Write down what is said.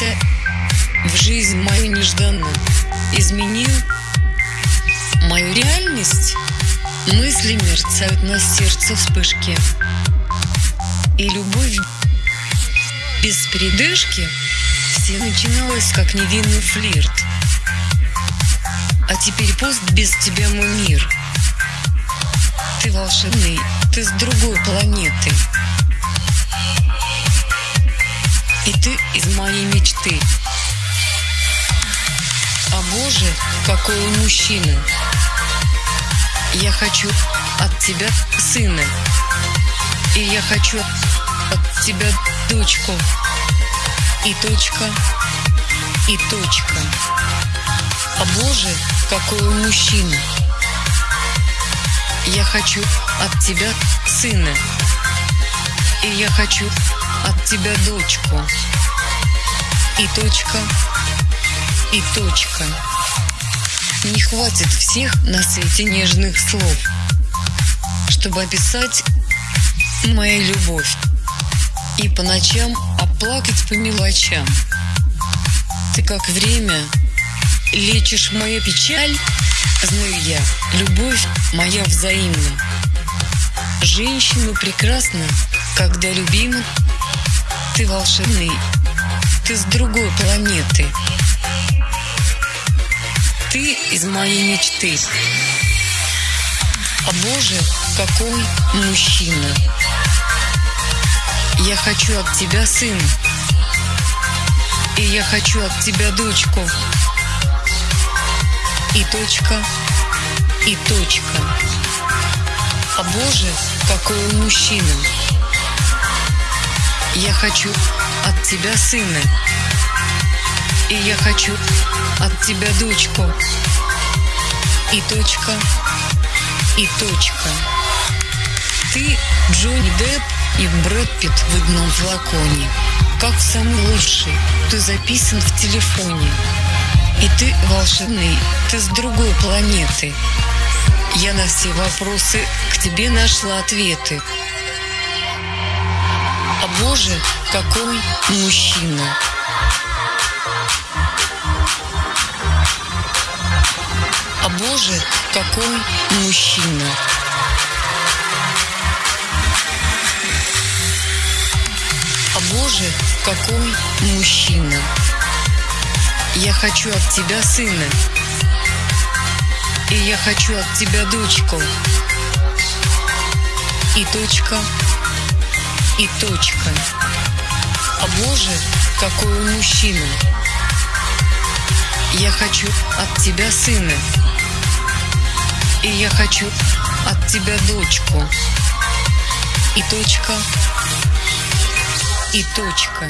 ворвался в жизнь мою нежданно, изменил мою реальность. Мысли мерцают на сердце вспышки. И любовь без передышки все начиналось как невинный флирт. А теперь пост без тебя мой мир. Ты волшебный, ты с другой планеты. И ты из моей мечты. А боже, какой он мужчина. Я хочу от тебя сына. И я хочу от тебя дочку. И точка, и точка. А боже, какой он мужчина. Я хочу от тебя сына. И я хочу от тебя дочку. И точка, и точка. Не хватит всех на свете нежных слов, чтобы описать мою любовь и по ночам оплакать по мелочам. Ты как время лечишь мою печаль, знаю я, любовь моя взаимна. Женщина прекрасна, когда любима, ты волшебный, ты с другой планеты. Ты из моей мечты. А боже, какой мужчина. Я хочу от тебя сына. И я хочу от тебя дочку. И точка, и точка. А боже, какой мужчина. Я хочу от тебя сына. И я хочу от тебя дочку. И точка, и точка. Ты Джонни Депп и Брэд Питт в одном флаконе. Как самый лучший, ты записан в телефоне. И ты волшебный, ты с другой планеты. Я на все вопросы к тебе нашла ответы. А боже, какой мужчина. А боже, какой мужчина. А боже, какой мужчина. Я хочу от тебя сына. И я хочу от тебя дочку. И точка, и точка. А боже, какой он мужчина. Я хочу от тебя сына. И я хочу от тебя дочку. И точка, и точка.